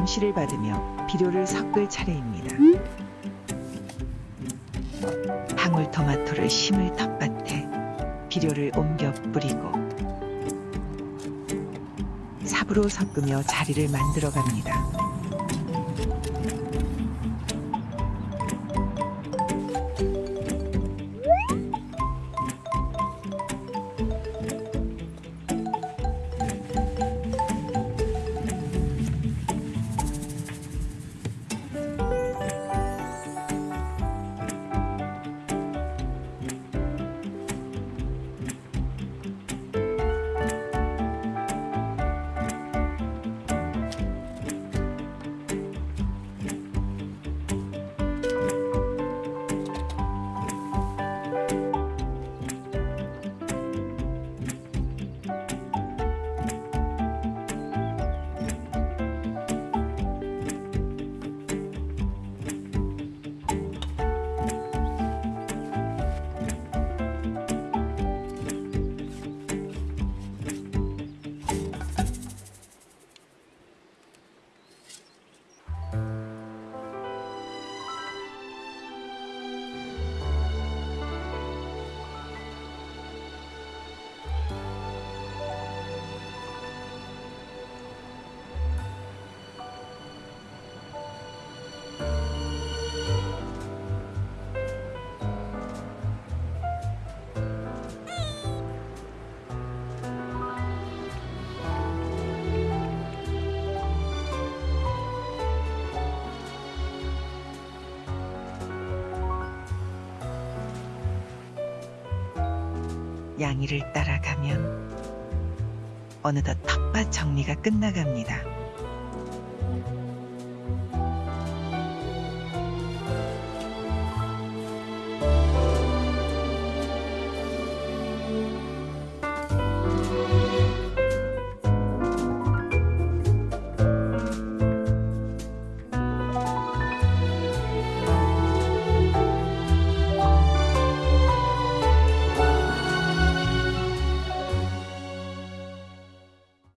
감시를 받으며 비료를 섞을 차례입니다. 방울토마토를 심을 텃밭에 비료를 옮겨 뿌리고 삽으로 섞으며 자리를 만들어 갑니다. 양이를 따라가면 어느덧 텃밭 정리가 끝나갑니다.